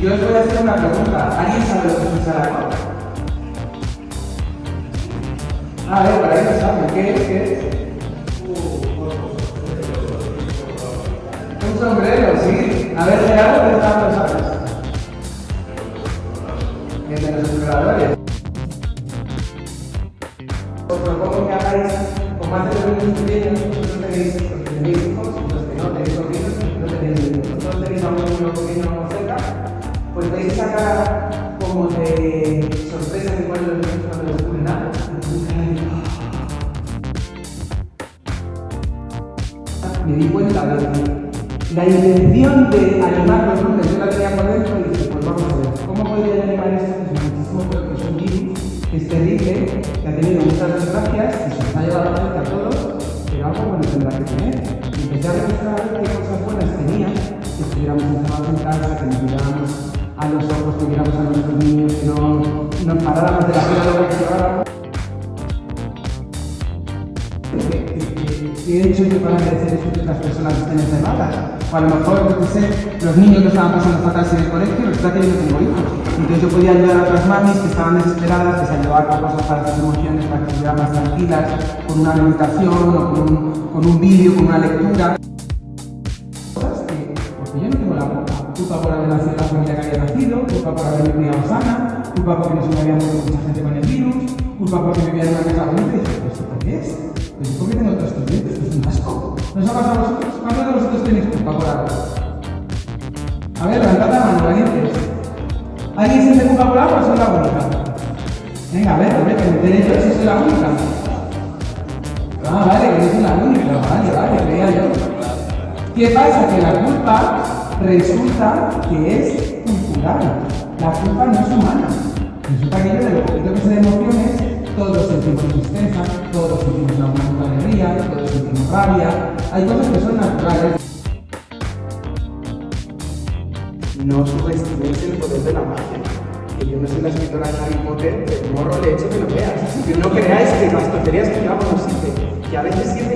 yo os voy a hacer una pregunta. ¿Alguien sabe lo que es un saracón? A ver, para no saben. ¿Qué es? ¿Qué es? Un sombrero, sí. A ver, Gerardo, ¿qué tal lo sabes? El de los exploradores. Os propongo que hagáis, como los niños pequeños, vosotros tenéis, los que tenéis hijos, los que no tenéis sobrinos, no tenéis niños. Vosotros tenéis a un niño pequeño cerca, pues vais a sacar como de sorpresa que ponen los niños cuando descubren algo. Me di cuenta de que la intención de animar los lunes yo la tenía por dentro y dije, pues vamos a ver, ¿cómo podría animar esto? Que es muchísimo peor que es un virus, que es terrible, que ha tenido muchas desgracias y se nos ha llevado a la a todos, pero algo bueno tendrá que tener. Y empecé a demostrar qué los ojos, que viéramos a nuestros niños, que no nos paráramos de la vida de lo que lleváramos. ¿Qué he hecho yo para merecer esto que las personas estén encerradas? O a lo mejor, qué sé, los niños que estaban pasando fatal en el colegio, resulta que yo no tengo hijos. Entonces yo podía ayudar a otras mamis que estaban desesperadas, que se ayudaban con cosas para sus emociones, para que estuvieran más tranquilas, con una meditación o con un, con un vídeo, con una lectura. Cosas que, porque yo no tengo la culpa. Culpa por haber nacido en la familia que había nacido, culpa por haberme criado sana, culpa porque no se me había muerto mucha gente con el virus, culpa porque vivía en una casa bonita y dije, ¿esto por qué es? Pues ¿por qué tengo dientes? Esto es un asco. ¿No os ha pasado a vosotros? ¿Cuántos de vosotros tenéis culpa por algo? A ver, levantad la mano, valientes. ¿Alguien siente culpa por algo o soy la única? Venga, a ver, a ver, que me enteré yo si soy la única. Ah, vale, que no soy la única. Vale, vale, creía yo. ¿Qué pasa? Que la culpa resulta que es cultural. La culpa no es humana. Resulta que yo de lo poquito que sé de emociones, todos sentimos tristeza, todos sentimos una de alegría, todos sentimos rabia. Hay cosas que son naturales. No subestiméis el poder de la magia. Que yo no soy la escritora de Harry Potter, pero morro le echo que lo veas. Que no creáis que las tonterías que yo hago no sirven. Que a veces sirven